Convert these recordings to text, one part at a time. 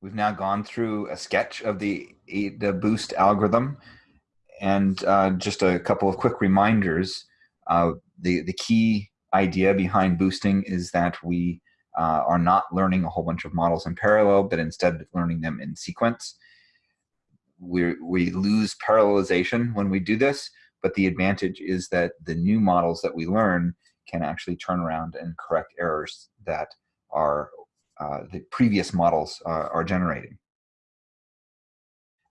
We've now gone through a sketch of the ADA boost algorithm and uh, just a couple of quick reminders. Uh, the, the key idea behind boosting is that we uh, are not learning a whole bunch of models in parallel, but instead learning them in sequence. We, we lose parallelization when we do this, but the advantage is that the new models that we learn can actually turn around and correct errors that are uh, the previous models uh, are generating.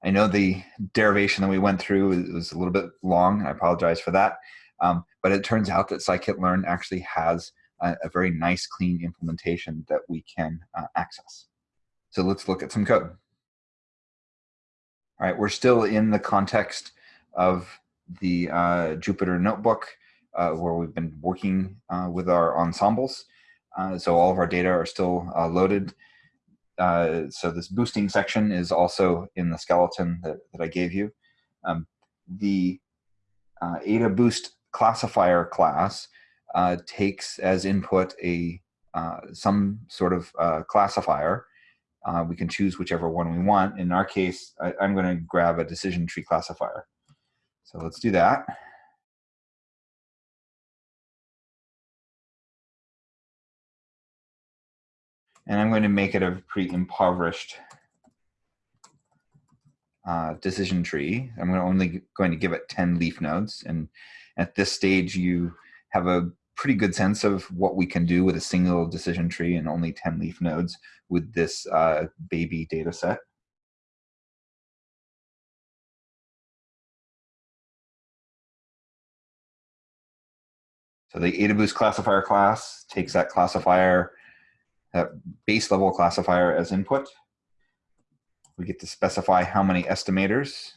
I know the derivation that we went through was a little bit long. I apologize for that. Um, but it turns out that scikit-learn actually has a, a, very nice, clean implementation that we can uh, access. So let's look at some code. All right, we're still in the context of the uh, Jupyter Notebook uh, where we've been working uh, with our ensembles. Uh, so all of our data are still uh, loaded. Uh, so this boosting section is also in the skeleton that, that I gave you. Um, the Ada Boost classifier class takes as input a some sort of classifier uh, we can choose whichever one we want. In our case, I, am going to grab a decision tree classifier. So let's do that. And I'm going to make it a pretty impoverished uh, decision tree. I'm only going to give it 10 leaf nodes. And at this stage, you have a pretty good sense of what we can do with a single decision tree and only 10 leaf nodes with this uh, baby data set. So the AdaBoost classifier class takes that classifier, that base level classifier as input. We get to specify how many estimators.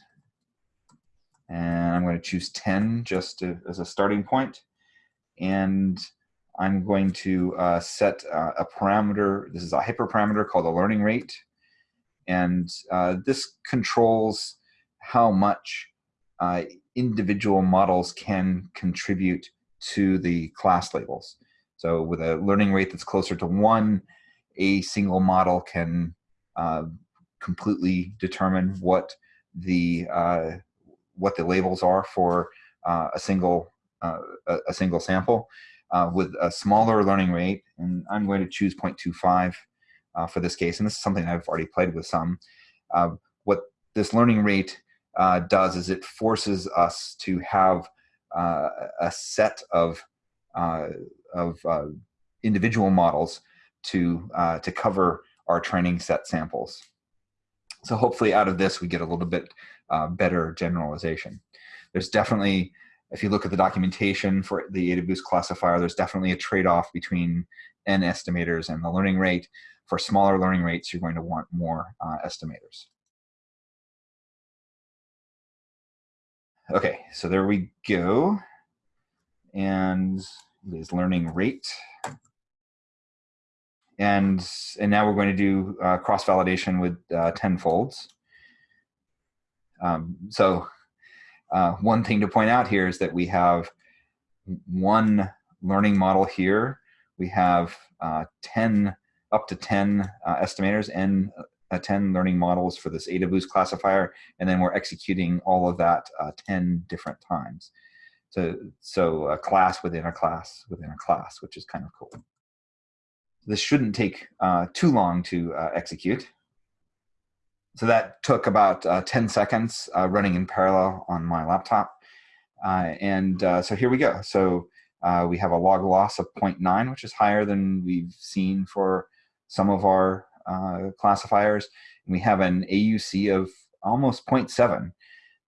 And I'm going to choose 10 just to, as a starting point. And I'm going to uh, set uh, a parameter. This is a hyperparameter called the learning rate. And uh, this controls how much uh, individual models can contribute to the class labels. So with a learning rate that's closer to one, a single model can uh, completely determine what the uh, what the labels are for uh, a single uh, a, single sample. Uh, with a smaller learning rate, and I'm going to choose 0.25 uh, for this case, and this is something I've already played with some. what this learning rate does is it forces us to have a set of of uh, individual models to to cover our training set samples. So hopefully out of this we get a little bit better generalization. There's definitely if you look at the documentation for the AdaBoost classifier, there's definitely a trade-off between n estimators and the learning rate. For smaller learning rates, you're going to want more uh, estimators. Okay, so there we go. And is learning rate. And, and now we're going to do uh, cross-validation with uh, folds. Um, so uh, one thing to point out here is that we have one learning model here. We have uh, 10, up to 10 uh, estimators and uh, 10 learning models for this AdaBoost classifier, and then we're executing all of that uh, 10 different times. So, so a class within a class within a class, which is kind of cool. This shouldn't take uh, too long to uh, execute. So that took about uh, 10 seconds uh, running in parallel on my laptop. and so here we go. So we have a log loss of 0.9, which is higher than we've seen for some of our uh, classifiers. And we have an AUC of almost 0.7.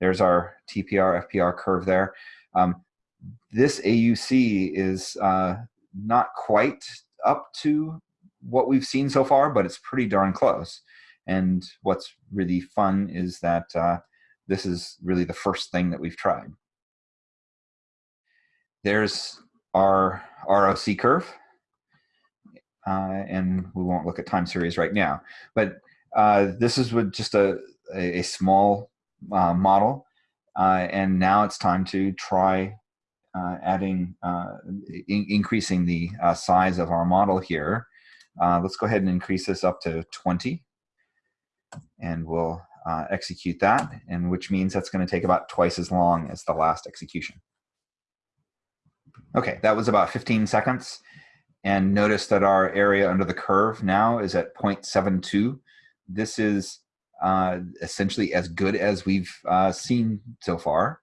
There's our TPR, FPR curve there. Um, this AUC is uh, not quite up to what we've seen so far, but it's pretty darn close. And what's really fun is that uh, this is really the first thing that we've tried. There's our ROC curve uh, and we won't look at time series right now. But uh, this is with just a, a, small uh, model, uh, and now it's time to try uh, adding, uh, in increasing the size of our model here. let's go ahead and increase this up to 20. And we'll uh, execute that, and which means that's going to take about twice as long as the last execution. Okay, that was about 15 seconds. And notice that our area under the curve now is at 0.72. This is uh, essentially as good as we've uh, seen so far.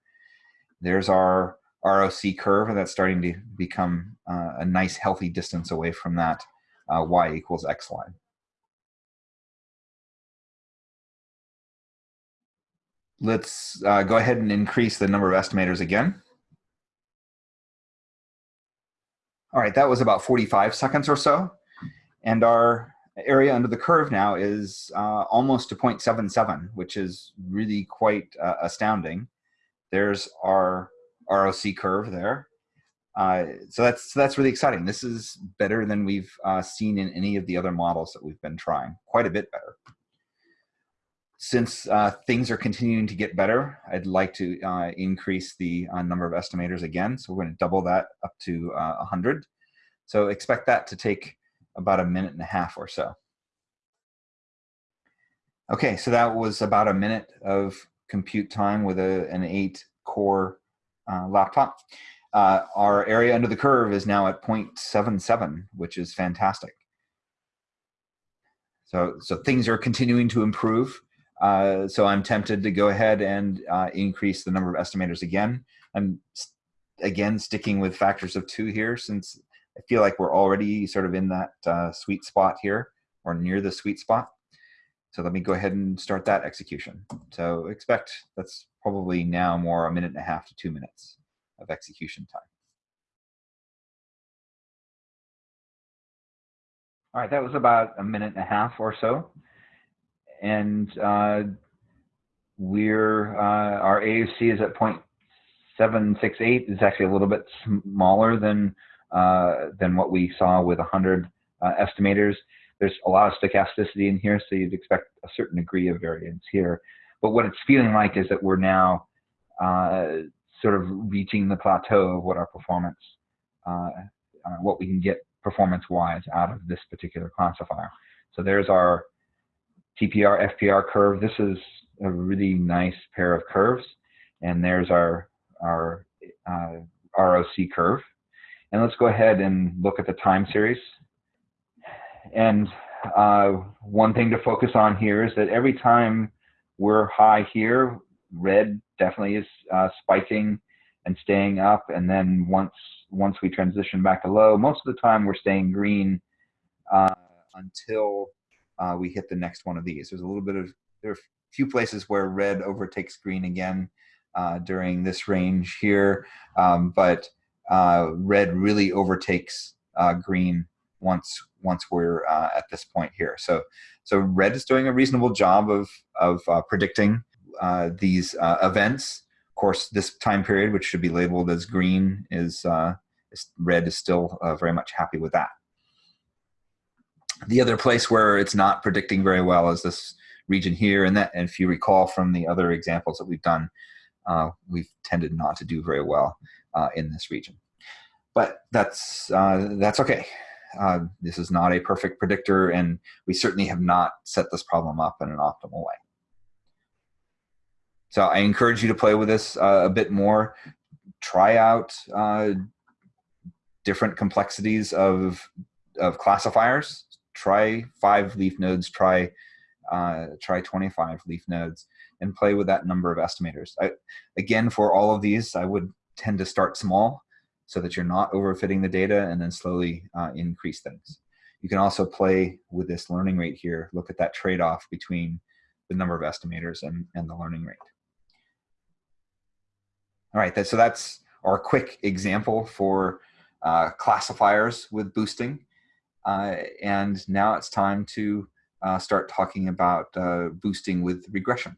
There's our ROC curve, and that's starting to become uh, a nice healthy distance away from that uh, y equals x line. Let's uh, go ahead and increase the number of estimators again. All right, that was about 45 seconds or so. And our area under the curve now is uh, almost to 0.77, which is really quite uh, astounding. There's our ROC curve there. Uh, so that's so that's really exciting. This is better than we've uh, seen in any of the other models that we've been trying, quite a bit better. Since uh, things are continuing to get better, I'd like to uh, increase the number of estimators again. So we're going to double that up to 100. Uh, so expect that to take about a minute and a half or so. Okay, so that was about a minute of compute time with a, an eight core uh, laptop. Uh, our area under the curve is now at 0.77, which is fantastic. So, so things are continuing to improve. Uh, so I'm tempted to go ahead and uh, increase the number of estimators again. I'm again sticking with factors of two here since I feel like we're already sort of in that uh, sweet spot here or near the sweet spot. So let me go ahead and start that execution. So expect that's probably now more a minute and a half to two minutes of execution time. All right, that was about a minute and a half or so and uh, we're uh, our AUC is at 0.768. It's actually a little bit smaller than than what we saw with 100 uh, estimators. There's a lot of stochasticity in here, so you'd expect a certain degree of variance here. But what it's feeling like is that we're now uh, sort of reaching the plateau of what our performance, uh, what we can get performance-wise out of this particular classifier. So there's our TPR, FPR curve. This is a really nice pair of curves. And there's our, our uh, ROC curve. And let's go ahead and look at the time series. And uh, one thing to focus on here is that every time we're high here, red definitely is uh, spiking and staying up. And then once once we transition back to low, most of the time we're staying green uh, until uh, we hit the next one of these. There's a little bit of, there are a few places where red overtakes green again uh, during this range here, um, but uh, red really overtakes uh, green once once we're uh, at this point here. So so red is doing a reasonable job of of uh, predicting these events. Of course, this time period, which should be labeled as green, is, is red is still very much happy with that. The other place where it's not predicting very well is this region here. And that, and if you recall from the other examples that we've done, uh, we've tended not to do very well uh, in this region. But that's, uh, that's okay. Uh, this is not a perfect predictor, and we certainly have not set this problem up in an optimal way. So I encourage you to play with this uh, a bit more. Try out uh, different complexities of, of classifiers try five leaf nodes, try uh, try 25 leaf nodes, and play with that number of estimators. I, again, for all of these, I would tend to start small so that you're not overfitting the data and then slowly uh, increase things. You can also play with this learning rate here, look at that trade-off between the number of estimators and, and the learning rate. All right, that, so that's our quick example for uh, classifiers with boosting. Uh, and now it's time to uh, start talking about uh, boosting with regression.